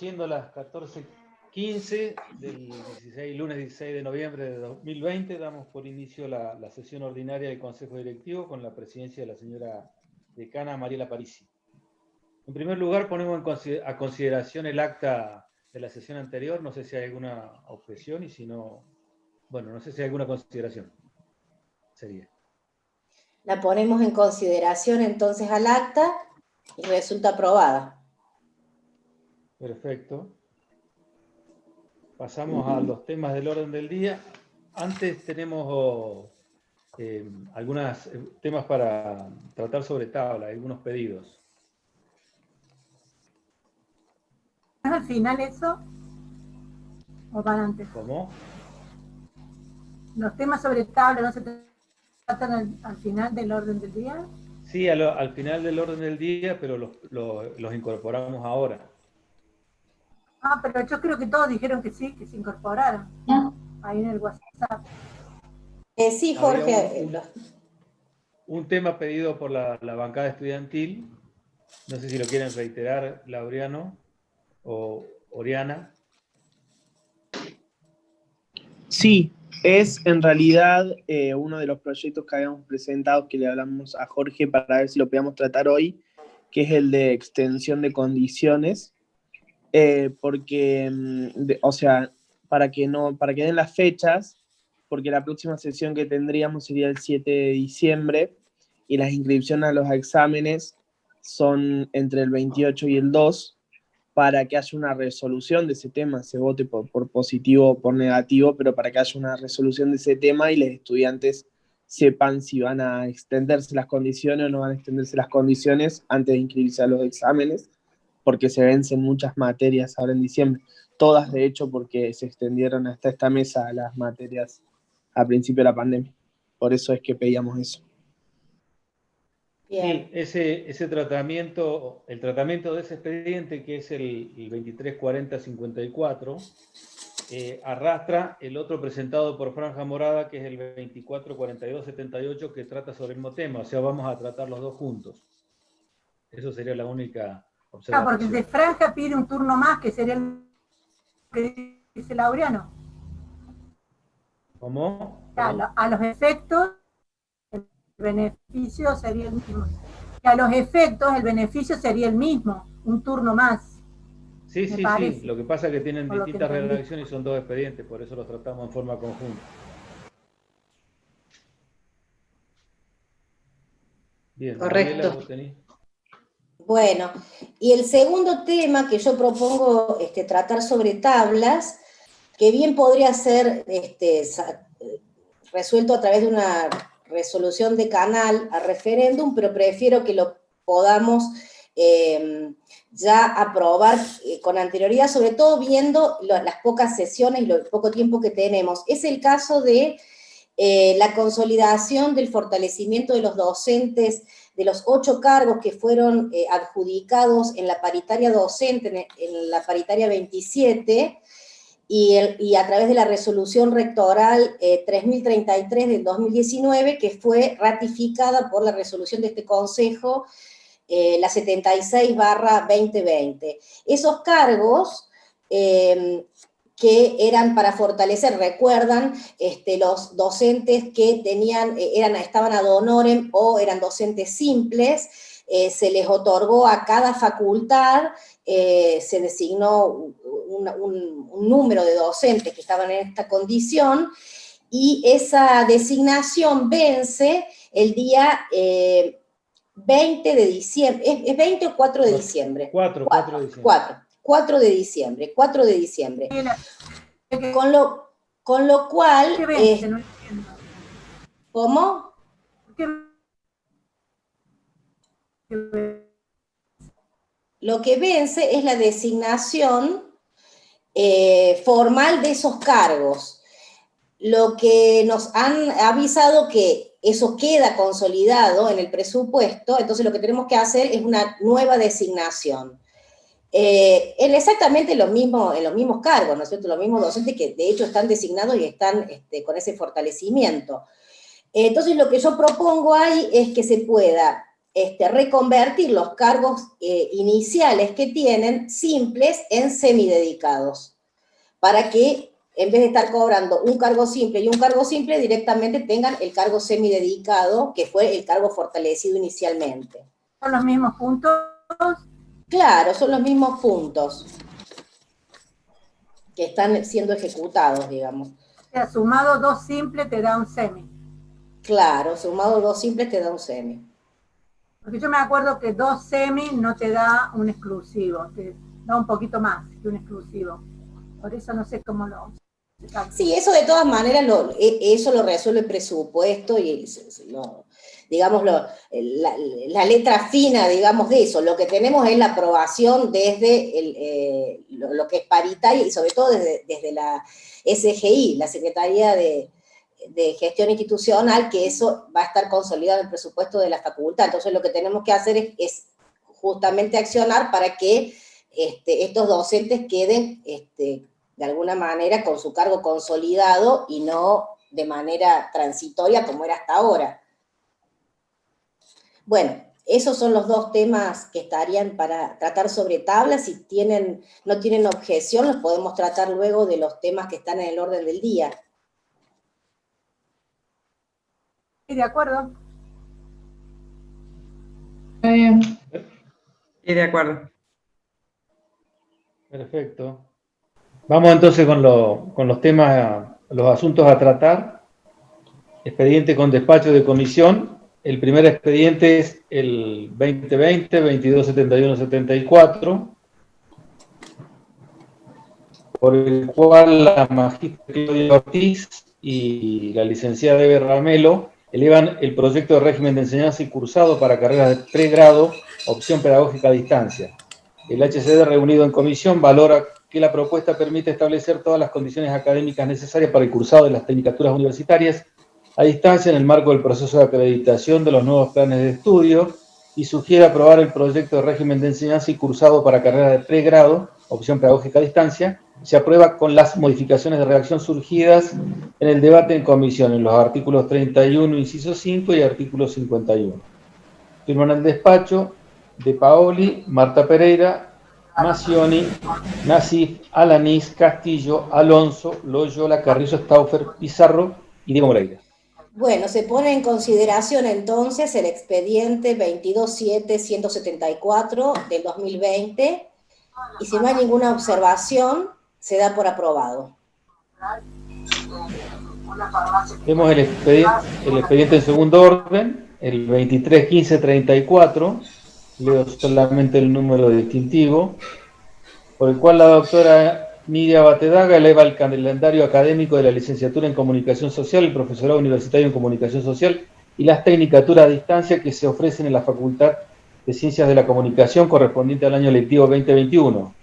siendo las 14.15 del 16, lunes 16 de noviembre de 2020, damos por inicio la, sesión ordinaria del Consejo Directivo con la presidencia de la señora decana Mariela Parisi. En primer lugar, ponemos a consideración el acta de la sesión anterior, no sé si hay alguna objeción y si no, bueno, no sé si hay alguna consideración. Sería. La ponemos en consideración entonces al acta y resulta aprobada. Perfecto. Pasamos a los temas del orden del día. Antes tenemos eh, algunos eh, temas para tratar sobre tabla, algunos pedidos. ¿Es al final eso? ¿O para antes? ¿Cómo? ¿Los temas sobre tabla no se tratan al, final del orden del día? Sí, al, final del orden del día, pero los incorporamos ahora. Ah, pero yo creo que todos dijeron que sí, que se incorporaron. Ahí en el WhatsApp. Eh, sí, Jorge. Un, tema pedido por la, bancada estudiantil. No sé si lo quieren reiterar, Laureano o Oriana. Sí, es en realidad eh, uno de los proyectos que habíamos presentado que le hablamos a Jorge para ver si lo podíamos tratar hoy, que es el de extensión de condiciones eh, porque, mm, o sea, para que, no, para que den las fechas, porque la próxima sesión que tendríamos sería el 7 de diciembre, y las inscripciones a los exámenes son entre el 28 y el 2, para que haya una resolución de ese tema, se vote por, por positivo o por negativo, pero para que haya una resolución de ese tema y los estudiantes sepan si van a extenderse las condiciones o no van a extenderse las condiciones antes de inscribirse a los exámenes porque se vencen muchas materias ahora en diciembre, todas de hecho porque se extendieron hasta esta mesa las materias a principio de la pandemia. Por eso es que pedíamos eso. Sí, ese, ese tratamiento, el tratamiento de ese expediente, que es el, 234054, eh, arrastra el otro presentado por Franja Morada, que es el 244278, que trata sobre el mismo tema. O sea, vamos a tratar los dos juntos. Eso sería la única Ah, porque el de franja pide un turno más, que sería el que dice Laureano. ¿Cómo? A, los efectos, el beneficio sería el mismo. a los efectos, el beneficio sería el mismo, un turno más. Sí, sí, sí. Lo que pasa es que tienen distintas redacciones y son dos expedientes, por eso los tratamos en forma conjunta. Bien, Correcto. Bueno, y el segundo tema que yo propongo este, tratar sobre tablas, que bien podría ser este, resuelto a través de una resolución de canal a referéndum, pero prefiero que lo podamos em, ya aprobar eh, con anterioridad, sobre todo viendo las pocas sesiones y el poco tiempo que tenemos. Es el caso de eh, la consolidación del fortalecimiento de los docentes de los ocho cargos que fueron eh, adjudicados en la paritaria docente, en, la paritaria 27, y, a través de la resolución rectoral 3033 eh, del 2019, que fue ratificada por la resolución de este Consejo, eh, la 76 barra 2020. Esos cargos que eran para fortalecer, recuerdan, este, los docentes que tenían, eh, eran, estaban ad honorem o eran docentes simples, eh, se les otorgó a cada facultad, eh, se designó un, número de docentes que estaban en esta condición, y esa designación vence el día 20 de diciembre, ¿es, 20 o 4 de diciembre? 4, 4 de diciembre. 4. 4 de diciembre, 4 de diciembre. Con lo, con lo cual... Eh, ¿Cómo? Lo que vence es la designación eh, formal de esos cargos. Lo que nos han avisado que eso queda consolidado en el presupuesto, entonces lo que tenemos que hacer es una nueva designación. Eh, en exactamente lo mismo, en los mismos cargos, ¿no es cierto? Los mismos docentes que de hecho están designados y están este, con ese fortalecimiento. entonces lo que yo propongo ahí es que se pueda este, reconvertir los cargos eh, iniciales que tienen simples en semidedicados, para que en vez de estar cobrando un cargo simple y un cargo simple, directamente tengan el cargo semidedicado, que fue el cargo fortalecido inicialmente. ¿Son los mismos puntos? Claro, son los mismos puntos que están siendo ejecutados, digamos. O sea, sumado dos simples te da un semi. Claro, sumado dos simples te da un semi. Porque yo me acuerdo que dos semi no te da un exclusivo, te da un poquito más que un exclusivo. Por eso no sé cómo lo... Sí, eso de todas maneras, lo, e, eso lo resuelve el presupuesto y lo, digamos, la, letra fina, digamos, de eso. Lo que tenemos es la aprobación desde eh, lo, que es paritaria y sobre todo desde, desde la SGI, la Secretaría de, de gestión institucional, que eso va a estar consolidado en el presupuesto de la facultad. Entonces lo que tenemos que hacer es, justamente accionar para que este, estos docentes queden este, de alguna manera con su cargo consolidado y no de manera transitoria como era hasta ahora. Bueno, esos son los dos temas que estarían para tratar sobre tablas. Si tienen, no tienen objeción, los podemos tratar luego de los temas que están en el orden del día. de acuerdo. Está bien. Y de acuerdo. Perfecto. Vamos entonces con, con los temas, los asuntos a tratar. Expediente con despacho de comisión. El primer expediente es el 2020, 2271-74, por el cual la magistra Claudia Ortiz y la licenciada Eve Ramelo elevan el proyecto de régimen de enseñanza y cursado para carreras de pregrado, opción pedagógica a distancia. El HCD reunido en comisión valora que la propuesta permite establecer todas las condiciones académicas necesarias para el cursado de las tecnicaturas universitarias a distancia en el marco del proceso de acreditación de los nuevos planes de estudio y sugiere aprobar el proyecto de régimen de enseñanza y cursado para carreras de pregrado, opción pedagógica a distancia, se aprueba con las modificaciones de redacción surgidas en el debate en comisión, en los artículos 31, inciso 5 y artículo 51. Firman el despacho de Paoli, Marta Pereira, Macioni, Nasif, Alanís, Castillo, Alonso, Loyola, Carrizo, Stauffer, Pizarro y Diego Moreira. Bueno, se pone en consideración entonces el expediente 227-174 del 2020 y si no hay ninguna observación, se da por aprobado. Tenemos el expediente, el expediente en segundo orden, el 231534, leo solamente el número distintivo, por el cual la doctora Nidia Batedaga eleva el calendario académico de la licenciatura en Comunicación Social, el profesorado universitario en Comunicación Social y las tecnicaturas a distancia que se ofrecen en la Facultad de Ciencias de la Comunicación correspondiente al año lectivo 2021.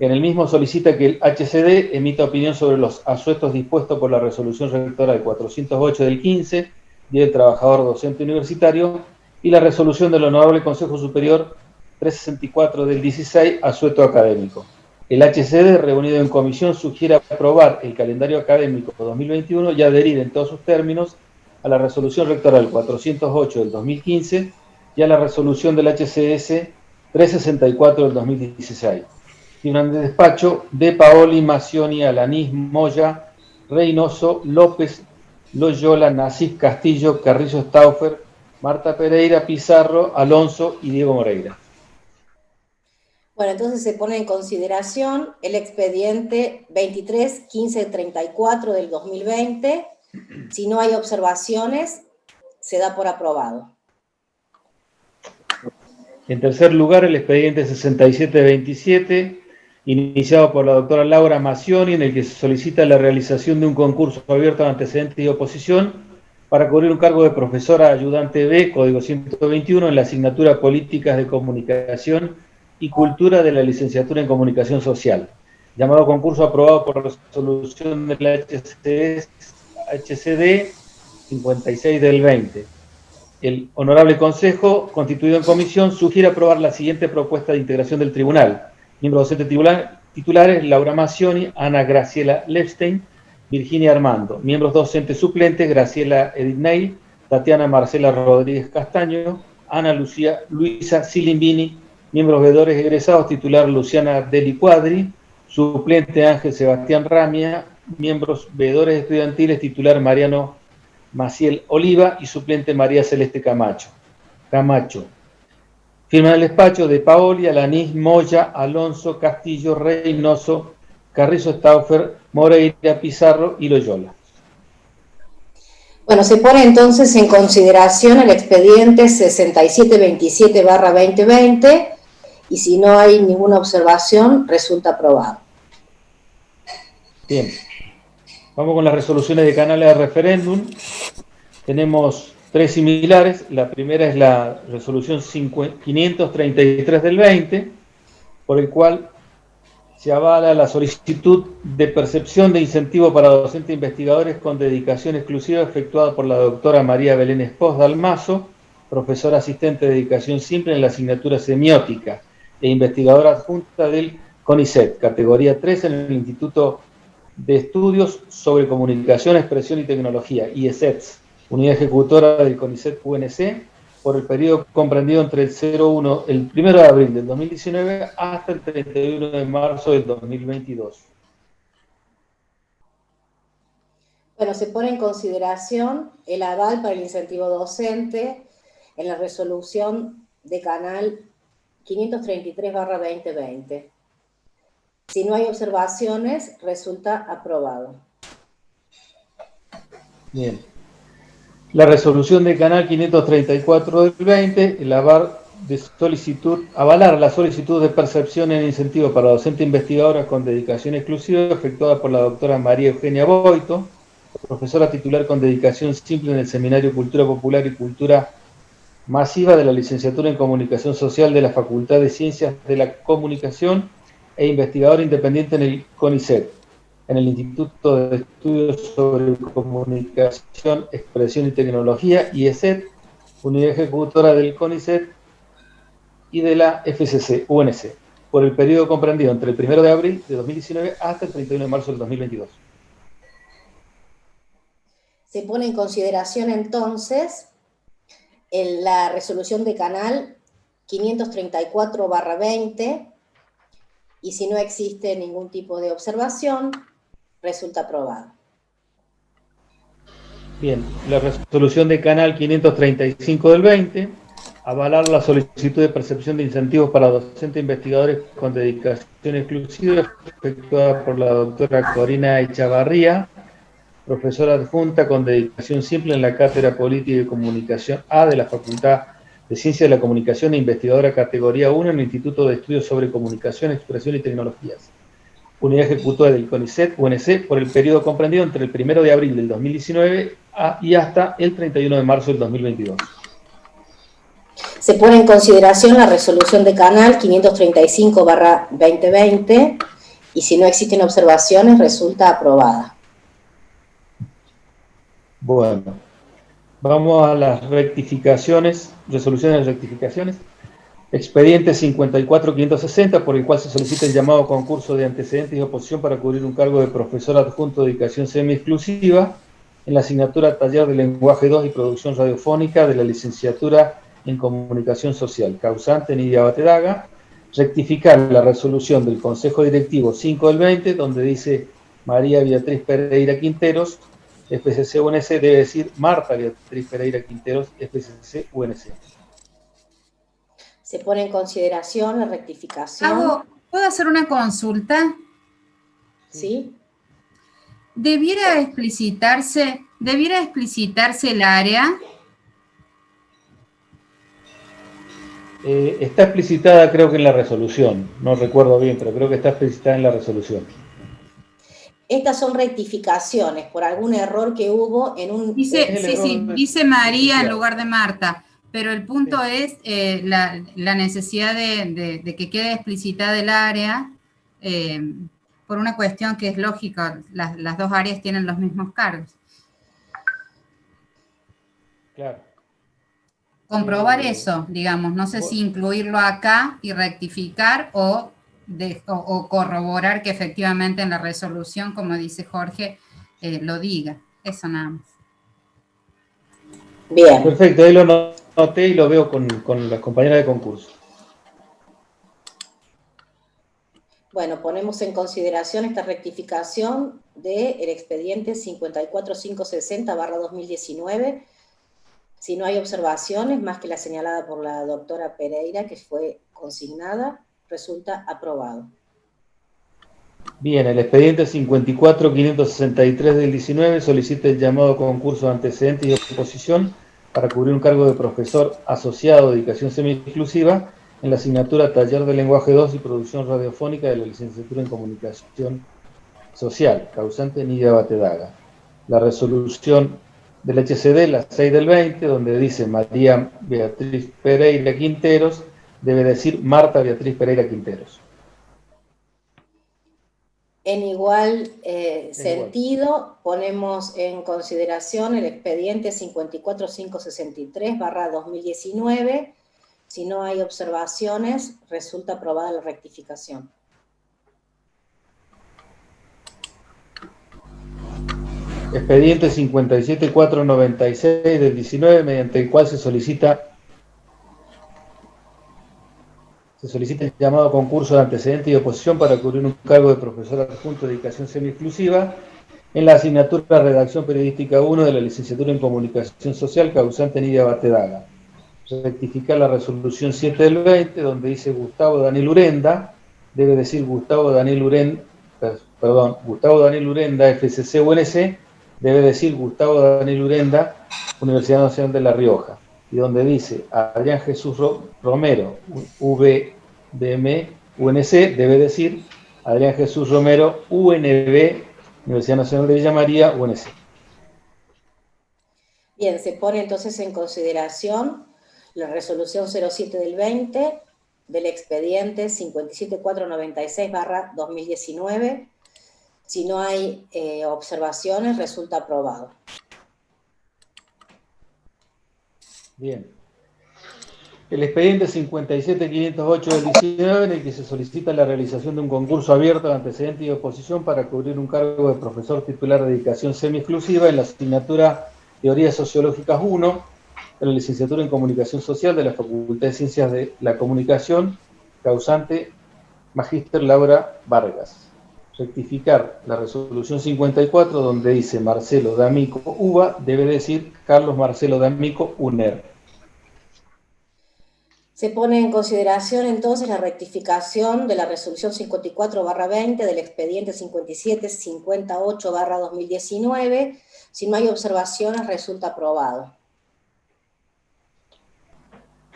En el mismo solicita que el HCD emita opinión sobre los asuestos dispuestos por la resolución rectora de 408 del 15, Día del Trabajador Docente Universitario, y la resolución del Honorable Consejo Superior 364 del 16, asueto académico. El HCD, reunido en comisión, sugiere aprobar el calendario académico 2021 y adherir en todos sus términos a la resolución rectoral 408 del 2015 y a la resolución del HCS 364 del 2016 un despacho de Paoli, Macioni, Alanís, Moya, Reynoso, López, Loyola, Nasif, Castillo, Carrillo Stauffer, Marta Pereira, Pizarro, Alonso y Diego Moreira. Bueno, entonces se pone en consideración el expediente 23-1534 del 2020. Si no hay observaciones, se da por aprobado. En tercer lugar, el expediente 6727 iniciado por la doctora Laura Macioni, en el que se solicita la realización de un concurso abierto a antecedentes y oposición para cubrir un cargo de profesora ayudante B, código 121, en la asignatura Políticas de Comunicación y Cultura de la licenciatura en Comunicación Social. Llamado concurso aprobado por resolución de la HCD 56 del 20. El Honorable Consejo, constituido en comisión, sugiere aprobar la siguiente propuesta de integración del Tribunal Miembros docentes titulares, Laura Macioni, Ana Graciela Lepstein, Virginia Armando. Miembros docentes suplentes, Graciela Edith Tatiana Marcela Rodríguez Castaño, Ana Lucía, Luisa Silimbini, miembros veedores egresados, titular Luciana Deli Cuadri, suplente Ángel Sebastián Ramia, miembros veedores estudiantiles, titular Mariano Maciel Oliva y suplente María Celeste Camacho. Camacho. Firma el despacho de Paoli, Alanis, Moya, Alonso, Castillo, Reynoso, Carrizo Stauffer, Moreira, Pizarro y Loyola. Bueno, se pone entonces en consideración el expediente 6727-2020 y si no hay ninguna observación, resulta aprobado. Bien. Vamos con las resoluciones de canales de referéndum. Tenemos tres similares. La primera es la resolución 533 del 20, por el cual se avala la solicitud de percepción de incentivo para docentes investigadores con dedicación exclusiva efectuada por la doctora María Belén Espós Dalmazo, profesora asistente de dedicación simple en la asignatura semiótica e investigadora adjunta del CONICET, categoría 3 en el Instituto de Estudios sobre Comunicación, Expresión y Tecnología, IESETS, unidad ejecutora del CONICET UNC, por el periodo comprendido entre el 01, el 1 de abril del 2019 hasta el 31 de marzo del 2022. Bueno, se pone en consideración el aval para el incentivo docente en la resolución de canal 533-2020. Si no hay observaciones, resulta aprobado. Bien. La resolución del canal 534 del 20, el de solicitud, avalar la solicitud de percepción en incentivo para docente investigadora con dedicación exclusiva efectuada por la doctora María Eugenia Boito, profesora titular con dedicación simple en el Seminario Cultura Popular y Cultura Masiva de la Licenciatura en Comunicación Social de la Facultad de Ciencias de la Comunicación e investigador independiente en el CONICET, en el Instituto de Estudios sobre Comunicación, Expresión y Tecnología, IESET, unidad ejecutora del CONICET y de la FCC, UNC, por el periodo comprendido entre el 1 de abril de 2019 hasta el 31 de marzo del 2022. Se pone en consideración entonces la resolución de canal 534-20 y si no existe ningún tipo de observación, resulta aprobado. Bien, la resolución de canal 535 del 20, avalar la solicitud de percepción de incentivos para docentes investigadores con dedicación exclusiva efectuada por la doctora Corina Echavarría, profesora adjunta con dedicación simple en la Cátedra Política y Comunicación A de la Facultad de Ciencia de la Comunicación e investigadora categoría 1 en el Instituto de Estudios sobre Comunicación, Expresión y Tecnologías. Unidad ejecutora del CONICET, UNC, por el periodo comprendido entre el 1 de abril del 2019 y hasta el 31 de marzo del 2022. Se pone en consideración la resolución de canal 535-2020 y si no existen observaciones resulta aprobada. Bueno, Vamos a las rectificaciones, resoluciones de rectificaciones. Expediente 54560, por el cual se solicita el llamado concurso de antecedentes y oposición para cubrir un cargo de profesor adjunto de dedicación semi-exclusiva en la asignatura Taller de Lenguaje 2 y Producción Radiofónica de la licenciatura en Comunicación Social. Causante Nidia Batedaga. Rectificar la resolución del Consejo Directivo 5 del 20, donde dice María Beatriz Pereira Quinteros, FCC UNC debe decir Marta Beatriz Pereira Quinteros, FCC UNC. Se pone en consideración la rectificación. ¿Puedo hacer una consulta? Sí. ¿Debiera explicitarse, debiera explicitarse el área? Eh, está explicitada creo que en la resolución, no recuerdo bien, pero creo que está explicitada en la resolución. Estas son rectificaciones por algún error que hubo en un... Dice, sí, sí, dice María en lugar de Marta, pero el punto es eh, la, necesidad de, que quede explicitada el área eh, por una cuestión que es lógica, las, las dos áreas tienen los mismos cargos. Claro. Comprobar eso, digamos, no sé si incluirlo acá y rectificar o o, corroborar que efectivamente en la resolución, como dice Jorge, eh, lo diga. Eso nada más. Bien. Perfecto, ahí lo noté y lo veo con, con las compañeras de concurso. Bueno, ponemos en consideración esta rectificación del expediente 54560-2019. Si no hay observaciones, más que la señalada por la doctora Pereira, que fue consignada, resulta aprobado. Bien, el expediente 54563 del 19 solicita el llamado concurso de antecedentes y oposición para cubrir un cargo de profesor asociado de dedicación semi-exclusiva en la asignatura Taller de Lenguaje 2 y Producción Radiofónica de la Licenciatura en Comunicación Social, causante Nidia Batedaga. La resolución del HCD, la 6 del 20, donde dice María Beatriz Pereira Quinteros, debe decir Marta Beatriz Pereira Quinteros. En igual eh, sentido, ponemos en consideración el expediente 54563-2019. Si no hay observaciones, resulta aprobada la rectificación. Expediente 57496 del 19, mediante el cual se solicita se solicita el llamado concurso de antecedente y oposición para cubrir un cargo de profesor adjunto de dedicación semi-exclusiva en la asignatura Redacción Periodística 1 de la licenciatura en Comunicación Social, causante Nidia Batedaga. Rectificar la resolución 7 del 20, donde dice Gustavo Daniel Urenda, debe decir Gustavo Daniel Urenda, perdón, Gustavo Daniel Urenda, FCC UNC, debe decir Gustavo Daniel Urenda, Universidad Nacional de La Rioja y donde dice Adrián Jesús Romero, VDM, UNC, debe decir Adrián Jesús Romero, UNB, Universidad Nacional de Villa María, UNC. Bien, se pone entonces en consideración la resolución 07 del 20 del expediente 57496-2019. Si no hay eh, observaciones, resulta aprobado. Bien. El expediente 57508 del 19, en el que se solicita la realización de un concurso abierto de antecedentes y oposición para cubrir un cargo de profesor titular de dedicación semi-exclusiva en la asignatura Teorías Sociológicas 1, de la licenciatura en Comunicación Social de la Facultad de Ciencias de la Comunicación, causante Magíster Laura Vargas. Rectificar la resolución 54, donde dice Marcelo D'Amico UBA, debe decir Carlos Marcelo D'Amico UNER. Se pone en consideración entonces la rectificación de la resolución 54-20 del expediente 57-58-2019. Si no hay observaciones, resulta aprobado.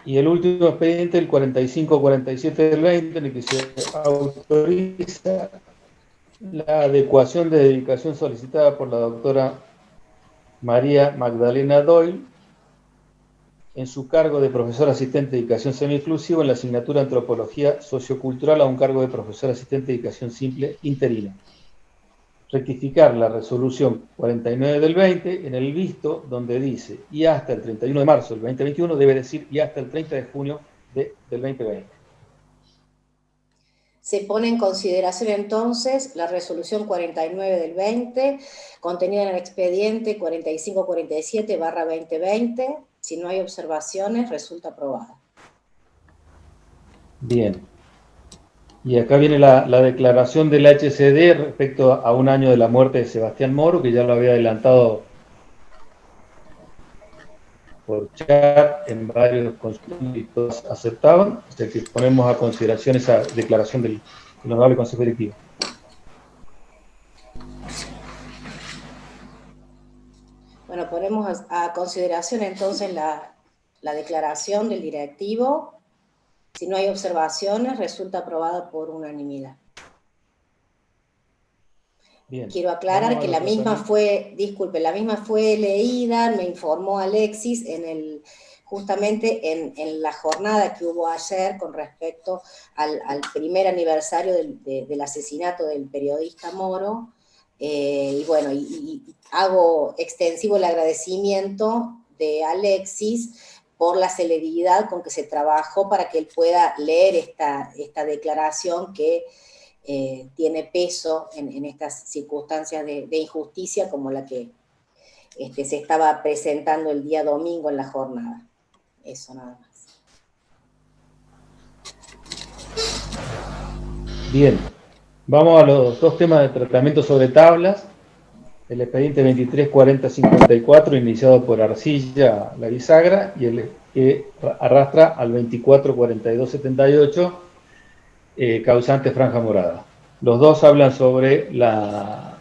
Y el último expediente, el 45-47 del 20, en el que se autoriza la adecuación de dedicación solicitada por la doctora María Magdalena Doyle en su cargo de profesor asistente de dedicación semi-exclusivo en la asignatura Antropología Sociocultural a un cargo de profesor asistente de dedicación simple interina. Rectificar la resolución 49 del 20 en el visto donde dice y hasta el 31 de marzo del 2021 debe decir y hasta el 30 de junio del 2020. Se pone en consideración entonces la resolución 49 del 20 contenida en el expediente 4547 2020 si no hay observaciones, resulta aprobada. Bien. Y acá viene la, declaración del HCD respecto a un año de la muerte de Sebastián Moro, que ya lo había adelantado por chat en varios consultorios y todos aceptaban. O sea que ponemos a consideración esa declaración del, Honorable Consejo Directivo. Bueno, ponemos a, consideración entonces la, declaración del directivo. Si no hay observaciones, resulta aprobada por unanimidad. Quiero aclarar que la misma fue, disculpe, la misma fue leída, me informó Alexis, en el, justamente en, la jornada que hubo ayer con respecto al, primer aniversario del, asesinato del periodista Moro, eh, y bueno, y, hago extensivo el agradecimiento de Alexis por la celeridad con que se trabajó para que él pueda leer esta, esta declaración que eh, tiene peso en, estas circunstancias de, injusticia como la que este, se estaba presentando el día domingo en la jornada. Eso nada más. Bien, vamos a los dos temas de tratamiento sobre tablas. El expediente 234054 iniciado por Arcilla La Bisagra y el que arrastra al 244278 eh, causante franja morada. Los dos hablan sobre la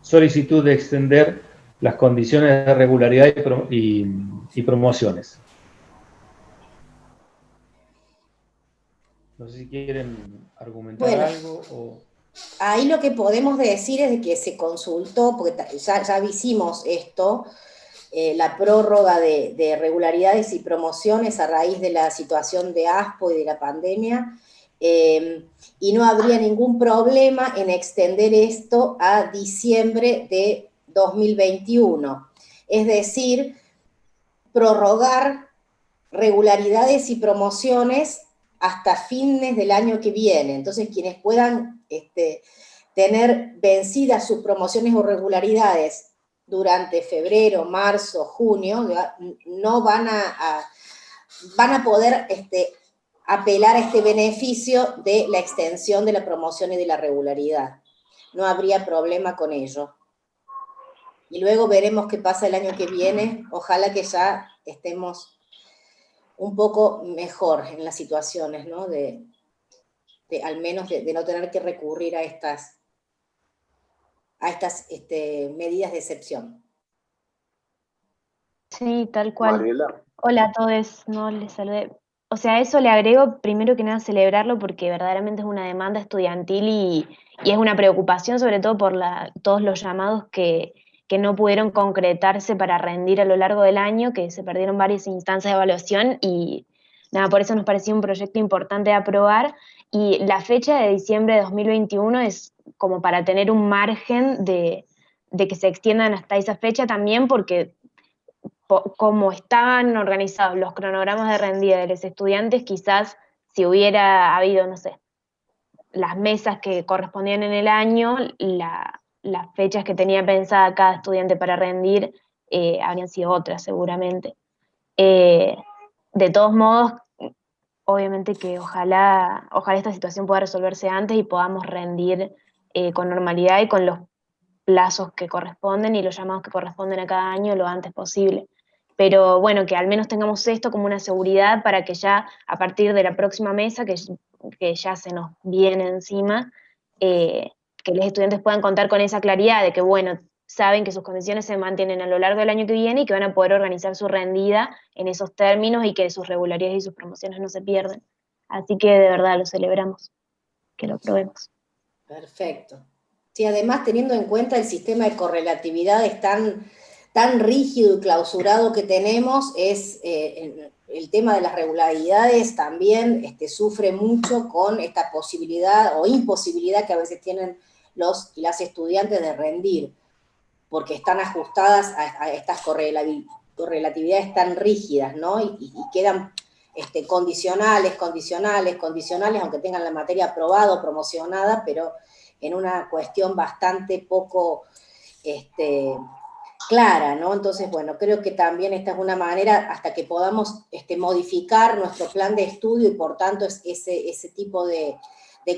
solicitud de extender las condiciones de regularidad y, promociones. No sé si quieren argumentar algo. Ahí lo que podemos decir es que se consultó, porque ya, ya hicimos esto, eh, la prórroga de, regularidades y promociones a raíz de la situación de ASPO y de la pandemia, eh, y no habría ningún problema en extender esto a diciembre de 2021. Es decir, prorrogar regularidades y promociones hasta fines del año que viene. Entonces, quienes puedan este, tener vencidas sus promociones o regularidades durante febrero, marzo, junio, no van a, van a poder este, apelar a este beneficio de la extensión de la promoción y de la regularidad. No habría problema con ello y luego veremos qué pasa el año que viene. Ojalá que ya estemos un poco mejor en las situaciones, ¿no? De, al menos de, no tener que recurrir a estas, a estas este, medidas de excepción. Sí, tal cual. Hola a todos, no les saludé. O sea, eso le agrego primero que nada celebrarlo porque verdaderamente es una demanda estudiantil y, y es una preocupación sobre todo por la, todos los llamados que, que no pudieron concretarse para rendir a lo largo del año, que se perdieron varias instancias de evaluación y nada, por eso nos pareció un proyecto importante de aprobar. Y la fecha de diciembre de 2021 es como para tener un margen de, que se extiendan hasta esa fecha también porque como estaban organizados los cronogramas de rendida de los estudiantes, quizás si hubiera habido, no sé, las mesas que correspondían en el año, la, las fechas que tenía pensada cada estudiante para rendir eh, habrían sido otras seguramente. Eh, de todos modos, obviamente que ojalá, ojalá esta situación pueda resolverse antes y podamos rendir eh, con normalidad y con los plazos que corresponden y los llamados que corresponden a cada año lo antes posible. Pero bueno, que al menos tengamos esto como una seguridad para que ya a partir de la próxima mesa, que, que ya se nos viene encima, que los estudiantes puedan contar con esa claridad de que, bueno, saben que sus condiciones se mantienen a lo largo del año que viene y que van a poder organizar su rendida en esos términos y que sus regularidades y sus promociones no se pierden. Así que de verdad lo celebramos, que lo probemos. Perfecto. Sí, además teniendo en cuenta el sistema de correlatividad es tan, tan rígido y clausurado que tenemos, es eh, el tema de las regularidades también este, sufre mucho con esta posibilidad o imposibilidad que a veces tienen los las estudiantes de rendir, porque están ajustadas a, estas correlatividades tan rígidas, ¿no? Y, quedan este, condicionales, condicionales, condicionales, aunque tengan la materia aprobada o promocionada, pero en una cuestión bastante poco este, clara, ¿no? Entonces, bueno, creo que también esta es una manera hasta que podamos este, modificar nuestro plan de estudio y por tanto ese, ese tipo de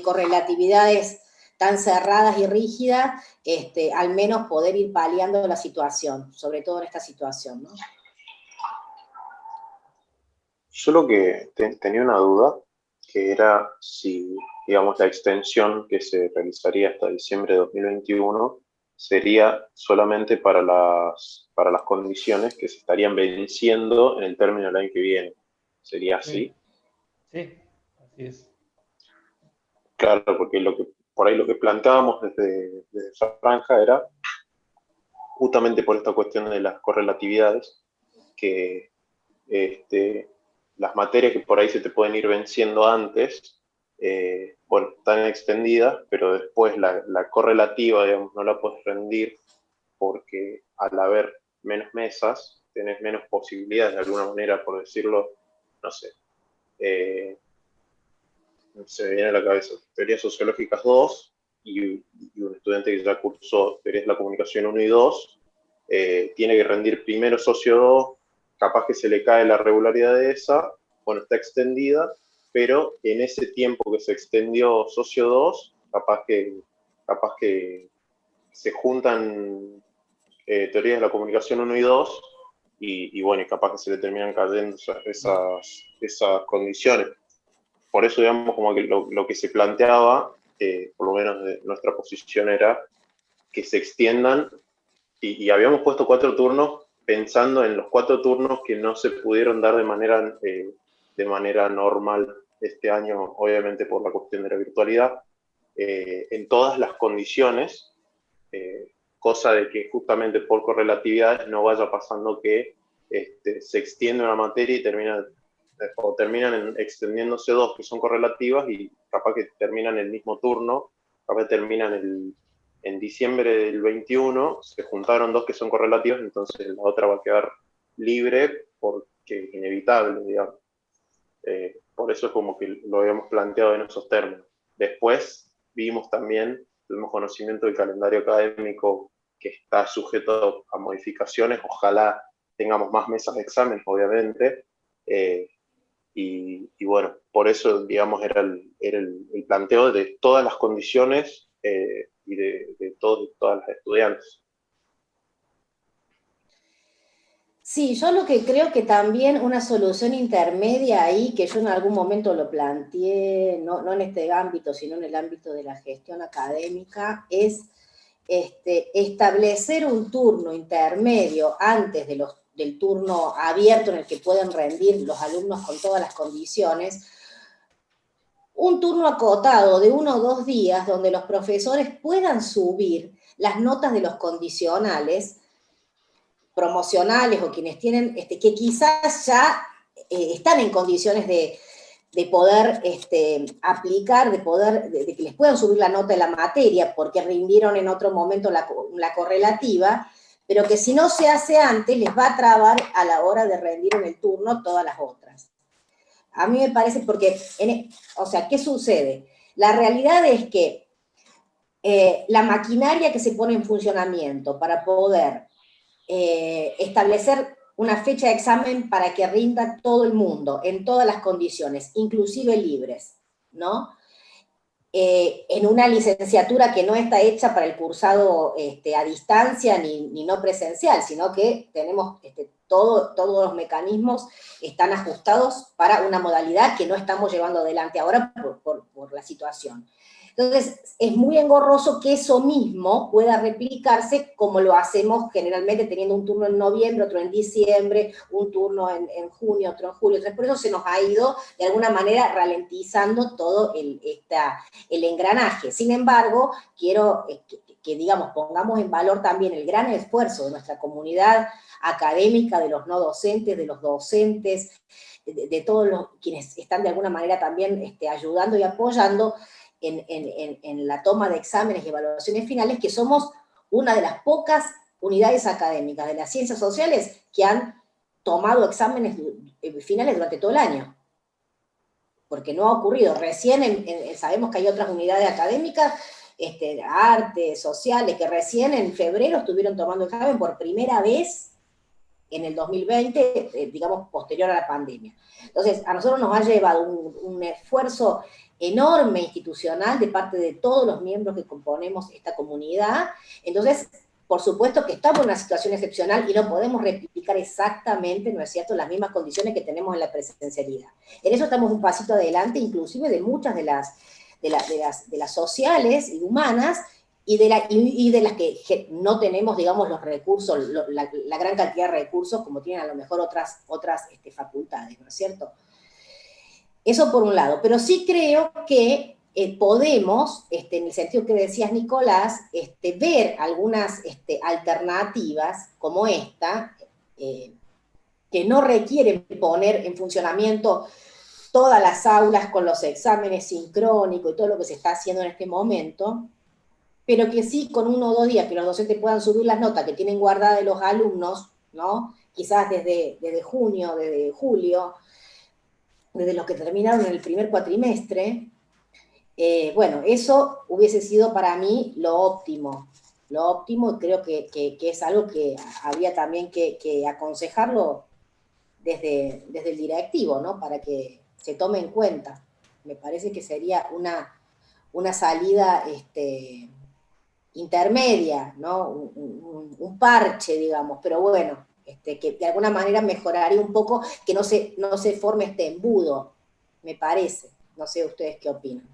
correlatividades tan cerradas y rígidas, este, al menos poder ir paliando la situación, sobre todo en esta situación. ¿no? Yo lo que tenía una duda, que era si, digamos, la extensión que se realizaría hasta diciembre de 2021 sería solamente para las, para las condiciones que se estarían venciendo en el término del año que viene. ¿Sería así? Sí, así es. Claro, porque lo que por ahí lo que planteábamos desde, esa franja era justamente por esta cuestión de las correlatividades, que este, las materias que por ahí se te pueden ir venciendo antes, eh, bueno, están extendidas, pero después la, correlativa, no la puedes rendir porque al haber menos mesas, tenés menos posibilidades de alguna manera, por decirlo, no sé, eh, se me viene a la cabeza, teorías sociológicas 2 y, un estudiante que ya cursó teorías de la comunicación 1 y 2, eh, tiene que rendir primero socio 2 capaz que se le cae la regularidad de esa, bueno, está extendida, pero en ese tiempo que se extendió socio 2, capaz que, capaz que se juntan eh, teorías de la comunicación 1 y 2, y, bueno, y capaz que se le terminan cayendo esas, esas condiciones. Por eso, digamos, como que lo, que se planteaba, eh, por lo menos de nuestra posición era que se extiendan, y, habíamos puesto cuatro turnos pensando en los cuatro turnos que no se pudieron dar de manera, eh, de manera normal este año, obviamente por la cuestión de la virtualidad, eh, en todas las condiciones, eh, cosa de que justamente por correlatividades no vaya pasando que este, se extiende una materia y termina, o terminan extendiéndose dos que son correlativas y capaz que terminan el mismo turno, capaz que terminan el, en diciembre del 21, se juntaron dos que son correlativas, entonces la otra va a quedar libre porque es inevitable, digamos. Eh, por eso es como que lo habíamos planteado en esos términos. Después vimos también, tuvimos conocimiento del calendario académico que está sujeto a modificaciones, ojalá tengamos más mesas de examen, obviamente, eh, y, bueno, por eso, digamos, era el, planteo de todas las condiciones eh, y de, de todos todas las estudiantes. Sí, yo lo que creo que también una solución intermedia ahí, que yo en algún momento lo planteé, no, en este ámbito, sino en el ámbito de la gestión académica, es este, establecer un turno intermedio antes de los, del turno abierto en el que pueden rendir los alumnos con todas las condiciones, un turno acotado de uno o dos días donde los profesores puedan subir las notas de los condicionales promocionales o quienes tienen, este, que quizás ya eh, están en condiciones de, poder este, aplicar, de poder, de, que les puedan subir la nota de la materia porque rindieron en otro momento la, correlativa, pero que si no se hace antes les va a trabar a la hora de rendir en el turno todas las otras. A mí me parece porque, e, o sea, ¿qué sucede? La realidad es que eh, la maquinaria que se pone en funcionamiento para poder eh, establecer una fecha de examen para que rinda todo el mundo, en todas las condiciones, inclusive libres, ¿no? Eh, en una licenciatura que no está hecha para el cursado este, a distancia ni, no presencial, sino que tenemos este, todo, todos los mecanismos están ajustados para una modalidad que no estamos llevando adelante ahora por la situación. Entonces, es muy engorroso que eso mismo pueda replicarse como lo hacemos generalmente teniendo un turno en noviembre, otro en diciembre, un turno en, junio, otro en julio. Entonces, por eso se nos ha ido de alguna manera ralentizando todo el, el engranaje. Sin embargo, quiero eh, que, digamos, pongamos en valor también el gran esfuerzo de nuestra comunidad académica, de los no docentes, de los docentes, de, todos los quienes están de alguna manera también este, ayudando y apoyando, en, la toma de exámenes y evaluaciones finales, que somos una de las pocas unidades académicas de las ciencias sociales que han tomado exámenes eh, finales durante todo el año. Porque no ha ocurrido. Recién sabemos que hay otras unidades académicas, este, artes, sociales, que recién en febrero estuvieron tomando examen por primera vez en el 2020, eh, digamos, posterior a la pandemia. Entonces, a nosotros nos ha llevado un, un esfuerzo enorme institucional de parte de todos los miembros que componemos esta comunidad. Entonces, por supuesto que estamos en una situación excepcional y no podemos replicar exactamente, ¿no es cierto?, las mismas condiciones que tenemos en la presencialidad. En eso estamos un pasito adelante, inclusive de muchas de las, de, las, de las sociales y humanas, y de, la, y, de las que no tenemos, digamos, los recursos, la, gran cantidad de recursos como tienen a lo mejor otras, otras este, facultades, ¿no es cierto? Eso por un lado, pero sí creo que eh, podemos, este, en el sentido que decías Nicolás, este, ver algunas este, alternativas como esta, eh, que no requieren poner en funcionamiento todas las aulas con los exámenes sincrónicos y todo lo que se está haciendo en este momento, pero que sí con uno o dos días que los docentes puedan subir las notas que tienen guardadas de los alumnos, ¿no? quizás desde, desde junio, desde julio, desde los que terminaron en el primer cuatrimestre, eh, bueno, eso hubiese sido para mí lo óptimo, lo óptimo, creo que, es algo que había también que, aconsejarlo desde, desde el directivo, ¿no? Para que se tome en cuenta. Me parece que sería una, una salida este, intermedia, ¿no? Un, parche, digamos, pero bueno, este, que de alguna manera mejoraría un poco, que no se, no se forme este embudo, me parece. No sé ustedes qué opinan.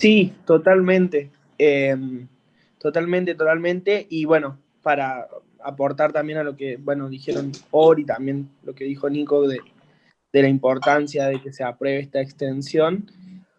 Sí, totalmente. Em, totalmente, totalmente. Y bueno, para aportar también a lo que, bueno, dijeron Ori, también lo que dijo Nico de, la importancia de que se apruebe esta extensión,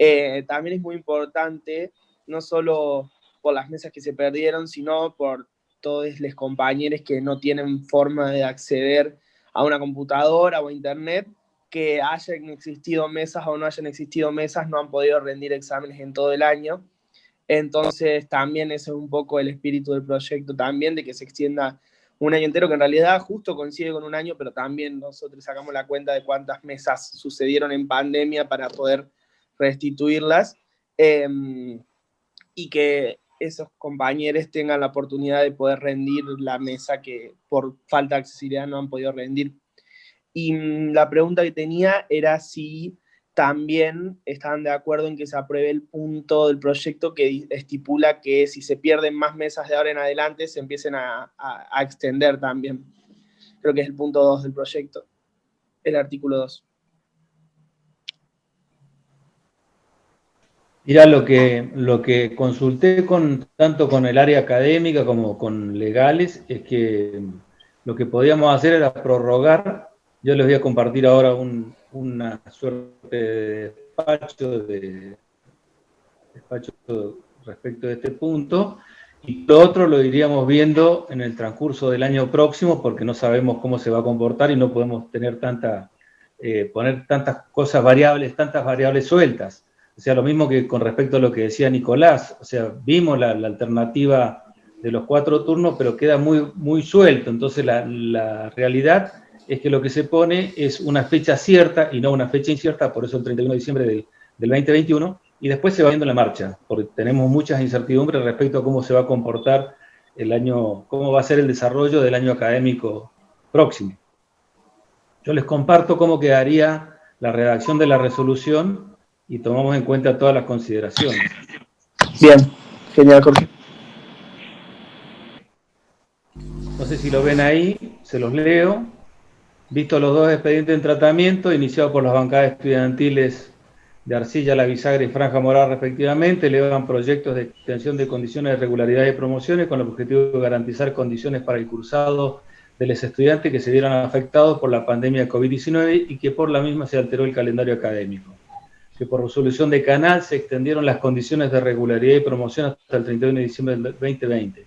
eh, también es muy importante, no solo por las mesas que se perdieron, sino por todos los compañeros que no tienen forma de acceder a una computadora o a internet que hayan existido mesas o no hayan existido mesas, no han podido rendir exámenes en todo el año. Entonces también ese es un poco el espíritu del proyecto también, de que se extienda un año entero, que en realidad justo coincide con un año, pero también nosotros sacamos la cuenta de cuántas mesas sucedieron en pandemia para poder restituirlas, em, y que esos compañeros tengan la oportunidad de poder rendir la mesa que por falta de accesibilidad no han podido rendir y mm, la pregunta que tenía era si también estaban de acuerdo en que se apruebe el punto del proyecto que estipula que si se pierden más mesas de ahora en adelante se empiecen a, extender también. Creo que es el punto 2 del proyecto, el artículo 2. Mira, lo que, lo que consulté con, tanto con el área académica como con legales es que lo que podíamos hacer era prorrogar yo les voy a compartir ahora una suerte de despacho, de, despacho respecto de este punto, y lo otro lo iríamos viendo en el transcurso del año próximo, porque no sabemos cómo se va a comportar y no podemos tener tanta, eh, poner tantas cosas variables, tantas variables sueltas. O sea, lo mismo que con respecto a lo que decía Nicolás, o sea, vimos la, alternativa de los cuatro turnos, pero queda muy, muy suelto, entonces la, la realidad es que lo que se pone es una fecha cierta y no una fecha incierta, por eso el 31 de diciembre del, 2021, y después se va viendo la marcha, porque tenemos muchas incertidumbres respecto a cómo se va a comportar el año, cómo va a ser el desarrollo del año académico próximo. Yo les comparto cómo quedaría la redacción de la resolución y tomamos en cuenta todas las consideraciones. Bien, genial, Jorge. No sé si lo ven ahí, se los leo. Visto los dos expedientes en tratamiento, iniciados por las bancadas estudiantiles de Arcilla, La Bisagra y Franja Moral respectivamente, elevan proyectos de extensión de condiciones de regularidad y promociones con el objetivo de garantizar condiciones para el cursado de los estudiantes que se vieron afectados por la pandemia COVID-19 y que por la misma se alteró el calendario académico. Que por resolución de Canal se extendieron las condiciones de regularidad y promoción hasta el 31 de diciembre del 2020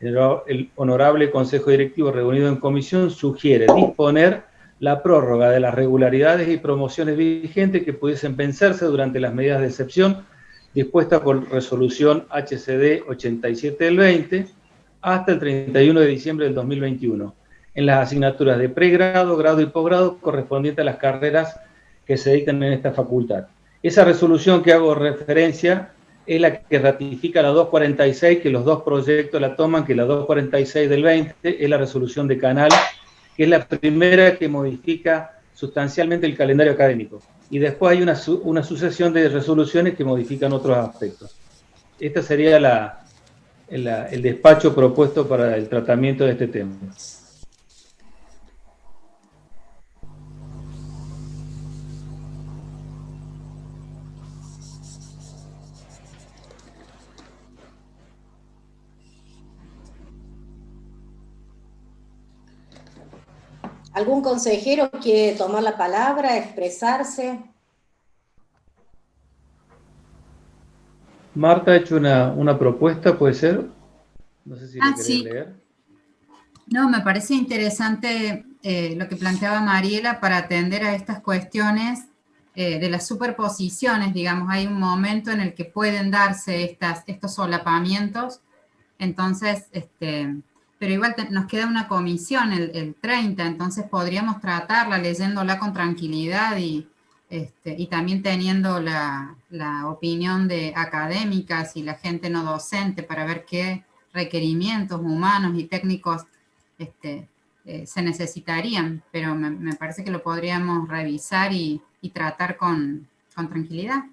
el honorable Consejo Directivo reunido en comisión sugiere disponer la prórroga de las regularidades y promociones vigentes que pudiesen vencerse durante las medidas de excepción dispuestas por resolución HCD 87 del 20 hasta el 31 de diciembre del 2021 en las asignaturas de pregrado, grado y posgrado correspondientes a las carreras que se dictan en esta facultad. Esa resolución que hago referencia es la que ratifica la 246, que los dos proyectos la toman, que la 246 del 20 es la resolución de Canal, que es la primera que modifica sustancialmente el calendario académico. Y después hay una, sucesión de resoluciones que modifican otros aspectos. Este sería el despacho propuesto para el tratamiento de este tema. ¿Algún consejero quiere tomar la palabra, expresarse? Marta ha hecho una, propuesta, ¿puede ser? No sé si ah, sí. leer. No, me parece interesante eh, lo que planteaba Mariela para atender a estas cuestiones eh, de las superposiciones, digamos, hay un momento en el que pueden darse estas, estos solapamientos, entonces, este, pero igual nos queda una comisión el, 30, entonces podríamos tratarla leyéndola con tranquilidad y, este, también teniendo la, opinión de académicas y la gente no docente para ver qué requerimientos humanos y técnicos este, eh, se necesitarían, pero me, parece que lo podríamos revisar y, tratar con tranquilidad.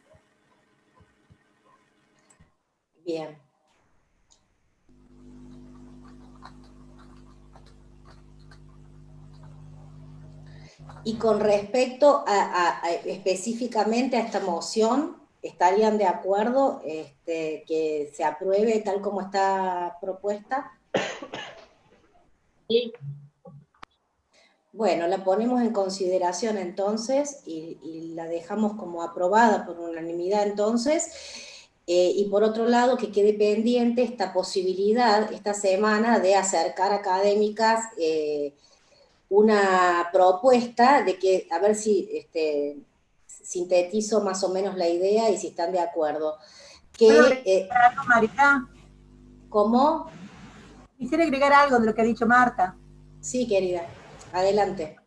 Bien. Y con respecto a, específicamente a esta moción, ¿estarían de acuerdo este, que se apruebe tal como está propuesta? Sí. Bueno, la ponemos en consideración entonces y, la dejamos como aprobada por unanimidad entonces. Eh, y por otro lado, que quede pendiente esta posibilidad esta semana de acercar académicas eh, una propuesta de que, a ver si este, sintetizo más o menos la idea y si están de acuerdo. Que, eh, algo, Marita? ¿Cómo? Quisiera agregar algo de lo que ha dicho Marta. Sí, querida, adelante.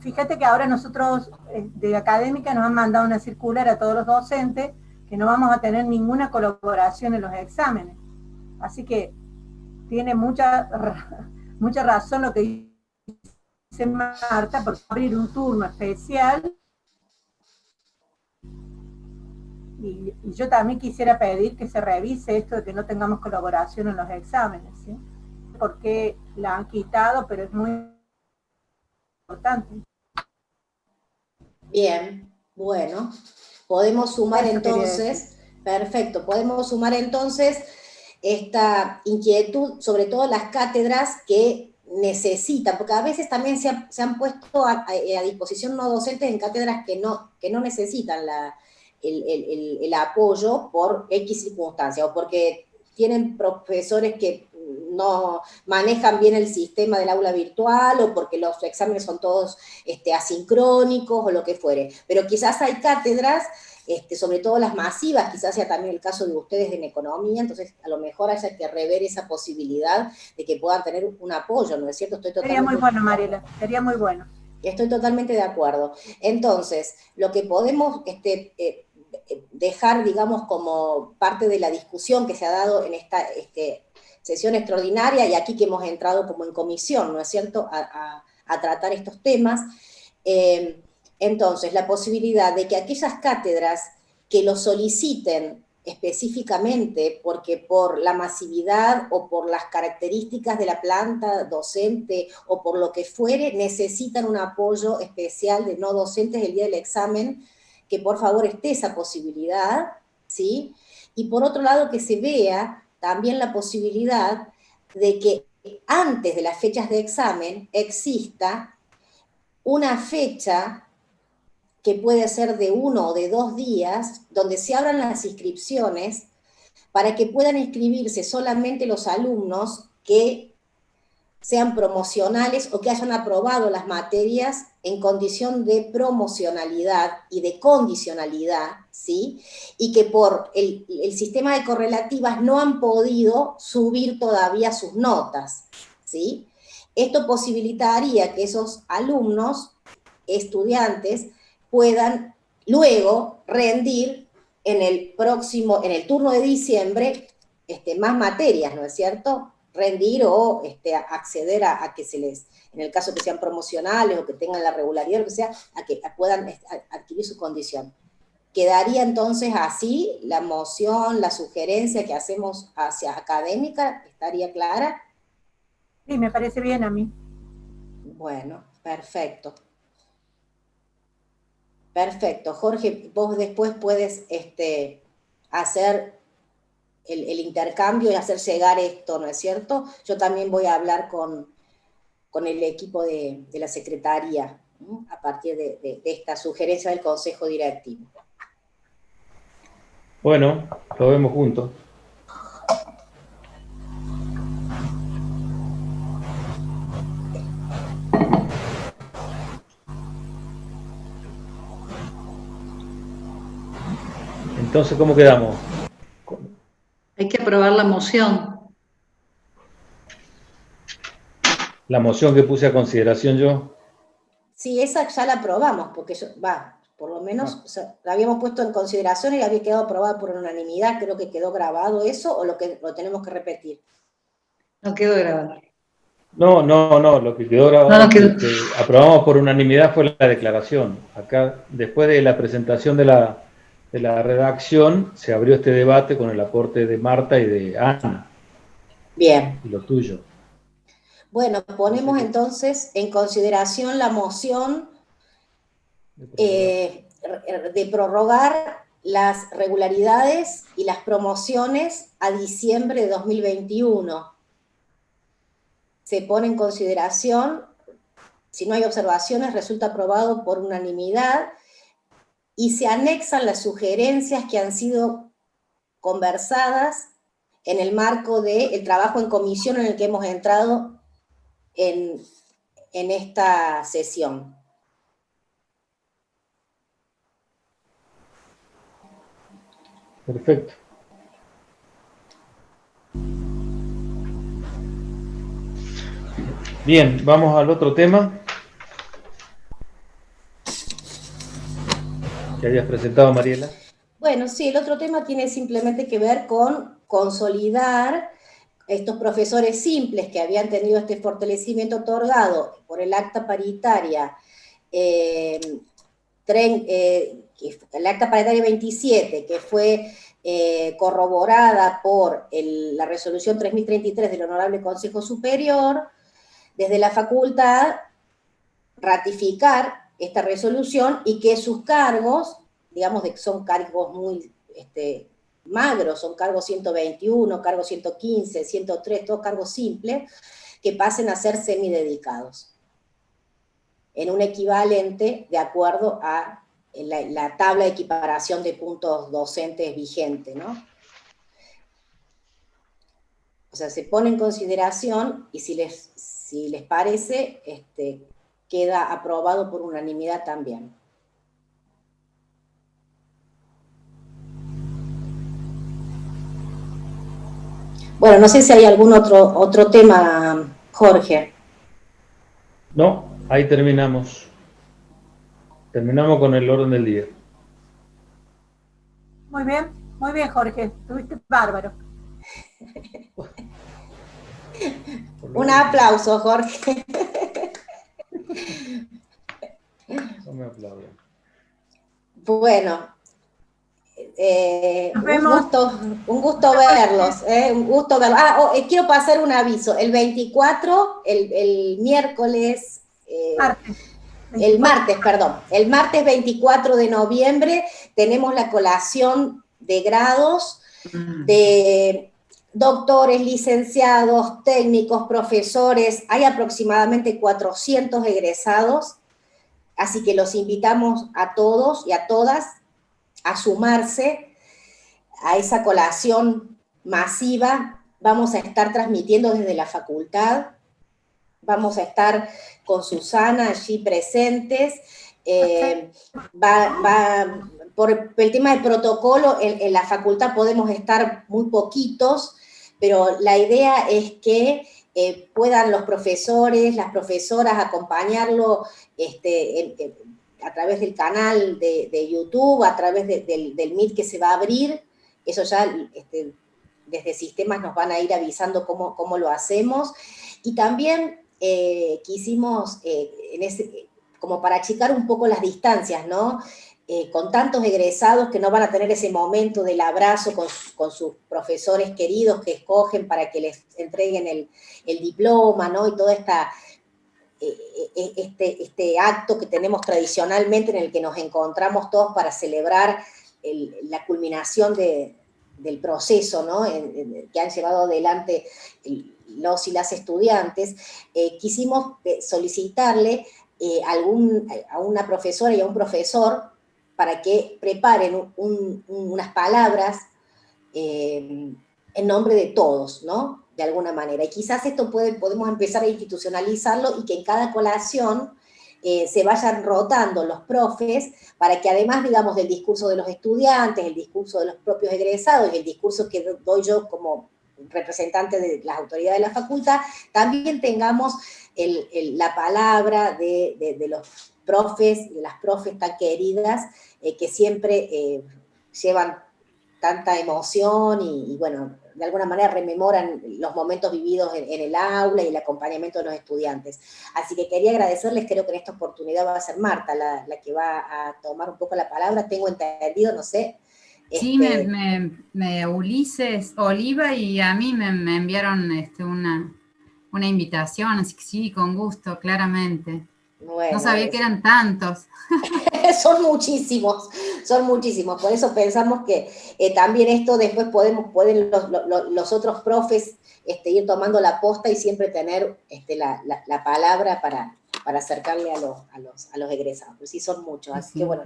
fíjate que ahora nosotros eh, de académica nos han mandado una circular a todos los docentes que no vamos a tener ninguna colaboración en los exámenes. Así que tiene mucha, mucha razón lo que dice Marta, por abrir un turno especial. Y, yo también quisiera pedir que se revise esto de que no tengamos colaboración en los exámenes, ¿sí? Porque la han quitado, pero es muy importante. Bien, bueno. Podemos sumar entonces, perfecto, podemos sumar entonces esta inquietud, sobre todo las cátedras que necesitan, porque a veces también se, han puesto a, disposición no docentes en cátedras que no, que no necesitan el, apoyo por X circunstancia, o porque tienen profesores que no manejan bien el sistema del aula virtual, o porque los exámenes son todos este, asincrónicos, o lo que fuere. Pero quizás hay cátedras este, sobre todo las masivas, quizás sea también el caso de ustedes en economía, entonces a lo mejor haya que rever esa posibilidad de que puedan tener un apoyo, ¿no es cierto? Estoy totalmente... Sería muy bueno, Mariela, sería muy bueno. Estoy totalmente de acuerdo. Entonces, lo que podemos este, eh, dejar, digamos, como parte de la discusión que se ha dado en esta este, sesión extraordinaria, y aquí que hemos entrado como en comisión, ¿no es cierto?, a, tratar estos temas, eh, entonces, la posibilidad de que aquellas cátedras que lo soliciten específicamente porque por la masividad o por las características de la planta docente o por lo que fuere, necesitan un apoyo especial de no docentes el día del examen, que por favor esté esa posibilidad, ¿sí? Y por otro lado que se vea también la posibilidad de que antes de las fechas de examen exista una fecha que puede ser de uno o de dos días, donde se abran las inscripciones para que puedan inscribirse solamente los alumnos que sean promocionales o que hayan aprobado las materias en condición de promocionalidad y de condicionalidad, ¿sí? Y que por el, el, sistema de correlativas no han podido subir todavía sus notas, ¿sí? Esto posibilitaría que esos alumnos, estudiantes, puedan luego rendir en el próximo, en el turno de diciembre, este, más materias, ¿no es cierto? Rendir o este, acceder a, que se les, en el caso que sean promocionales o que tengan la regularidad, o que sea, a que puedan este, adquirir su condición. Quedaría entonces así la moción, la sugerencia que hacemos hacia académica, ¿estaría clara? Sí, me parece bien a mí. Bueno, perfecto. Perfecto. Jorge, vos después puedes este, hacer el, intercambio y hacer llegar esto, ¿no es cierto? Yo también voy a hablar con, con el equipo de, la Secretaría a partir de, de, esta sugerencia del Consejo Directivo. Bueno, lo vemos juntos. Entonces, ¿cómo quedamos? Hay que aprobar la moción. La moción que puse a consideración yo. Sí, esa ya la aprobamos, porque yo, va, Por lo menos ah. la habíamos puesto en consideración y había quedado aprobada por unanimidad, creo que quedó grabado eso, o lo, que, lo tenemos que repetir. No quedó grabado. No, no, no, lo que quedó grabado, que aprobamos por unanimidad fue la declaración. Acá, después de la presentación de la, de la redacción, se abrió este debate con el aporte de Marta y de Ana. Bien. Y lo tuyo. Bueno, ponemos entonces en consideración la moción de prorrogar eh, las regularidades y las promociones a diciembre de 2021. Se pone en consideración, si no hay observaciones, resulta aprobado por unanimidad y se anexan las sugerencias que han sido conversadas en el marco del trabajo en comisión en el que hemos entrado en, en esta sesión. Perfecto. Bien, vamos al otro tema. Que habías presentado, Mariela. Bueno, sí, el otro tema tiene simplemente que ver con consolidar estos profesores simples que habían tenido este fortalecimiento otorgado por el acta paritaria, eh, eh, acta paritaria 27, que fue eh, corroborada por la resolución 3033 del Honorable Consejo Superior, desde la facultad ratificar esta resolución y que sus cargos, digamos que son cargos muy este, magros, son cargos 121, cargos 115, 103, todos cargos simples, que pasen a ser semidedicados, en un equivalente de acuerdo a la, tabla de equiparación de puntos docentes vigente, ¿no? O sea, se pone en consideración y si les, si les parece, este, queda aprobado por unanimidad también. Bueno, no sé si hay algún otro, otro tema, Jorge. No, ahí terminamos. Terminamos con el orden del día. Muy bien, muy bien, Jorge. Estuviste bárbaro. Un aplauso, Jorge. No me aplauden. Bueno, eh, un, gusto, un gusto verlos, eh, un gusto verlos. Ah, oh, eh, quiero pasar un aviso. El 24, el, miércoles, el martes, perdón, el martes 24 de noviembre tenemos la colación de grados mm. de doctores, licenciados, técnicos, profesores, hay aproximadamente 400 egresados, así que los invitamos a todos y a todas a sumarse a esa colación masiva. Vamos a estar transmitiendo desde la facultad, vamos a estar con Susana allí presentes, eh, por el tema del protocolo, en, la facultad podemos estar muy poquitos, pero la idea es que eh, puedan los profesores, las profesoras acompañarlo este, a través del canal de, YouTube, a través del, del Meet que se va a abrir, eso ya este, desde sistemas nos van a ir avisando cómo, cómo lo hacemos, y también eh, quisimos, eh, como para achicar un poco las distancias, ¿no? Eh, con tantos egresados que no van a tener ese momento del abrazo con, sus profesores queridos que escogen para que les entreguen el, diploma, ¿no? Y todo esta, eh, eh, este, este, acto que tenemos tradicionalmente en el que nos encontramos todos para celebrar la culminación del proceso, ¿no? que han llevado adelante los y las estudiantes, quisimos solicitarle a una profesora y a un profesor para que preparen unas palabras eh, en nombre de todos, ¿no? De alguna manera. Y quizás esto podemos empezar a institucionalizarlo y que en cada colación eh, se vayan rotando los profes para que además, digamos, del discurso de los estudiantes, el discurso de los propios egresados y el discurso que doy yo como representante de las autoridades de la facultad, también tengamos la palabra de, de los profes, de las profes tan queridas, eh, que siempre eh, llevan tanta emoción y, bueno, de alguna manera rememoran los momentos vividos en, el aula y el acompañamiento de los estudiantes. Así que quería agradecerles, creo que en esta oportunidad va a ser Marta la, que va a tomar un poco la palabra, tengo entendido, no sé. Sí, me, este, me, Ulises, Oliva y a mí me, enviaron este, una, una invitación, así que sí, con gusto, claramente. No sabía que eran tantos. son muchísimos, son muchísimos. Por eso pensamos que eh, también esto después podemos, pueden los, otros profes este, ir tomando la posta y siempre tener este, la, palabra para, para acercarle a los, a los, a los egresados. sí, son muchos. Así que bueno,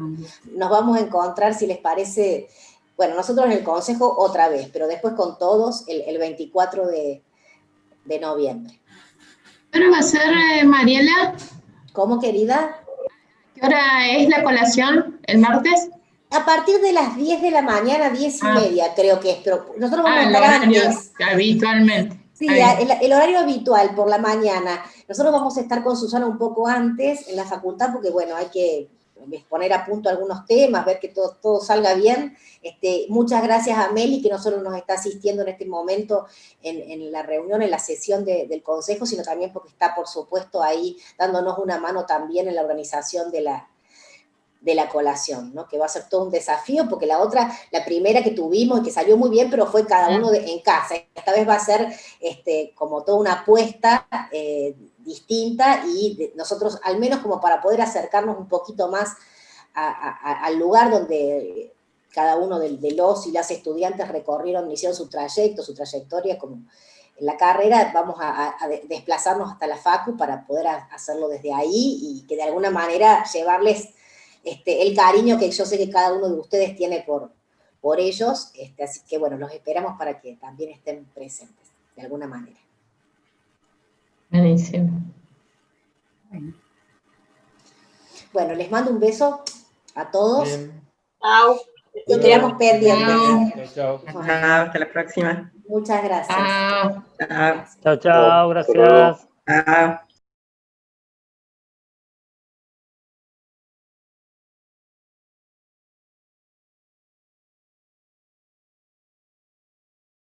nos vamos a encontrar, si les parece, bueno, nosotros en el consejo otra vez, pero después con todos el, 24 de, noviembre. ¿Pero va a ser, eh, Mariela? ¿Cómo, querida? ¿Qué hora es la colación? ¿El martes? A partir de las 10 de la mañana, 10 y ah. media creo que es, pero nosotros vamos a ah, estar antes. Habitualmente. Sí, el, horario habitual por la mañana. Nosotros vamos a estar con Susana un poco antes en la facultad porque, bueno, hay que poner a punto algunos temas, ver que todo, todo salga bien. Este, muchas gracias a Meli, que no solo nos está asistiendo en este momento en, la reunión, en la sesión del Consejo, sino también porque está, por supuesto, ahí dándonos una mano también en la organización de la, de la colación, ¿no? que va a ser todo un desafío, porque la otra, la primera que tuvimos y que salió muy bien, pero fue cada uno en casa. Esta vez va a ser este, como toda una apuesta eh, distinta y nosotros, al menos como para poder acercarnos un poquito más al lugar donde cada uno de, los y las estudiantes recorrieron, hicieron su trayecto, su trayectoria, como en la carrera vamos a, desplazarnos hasta la FACU para poder hacerlo desde ahí y que de alguna manera llevarles este, el cariño que yo sé que cada uno de ustedes tiene por, por ellos, este, así que bueno, los esperamos para que también estén presentes, de alguna manera. Buenísimo. Bueno, les mando un beso a todos. Chao. Y quedamos pendientes. Chao, Hasta la próxima. Muchas gracias. Chao, chao, gracias. Chao.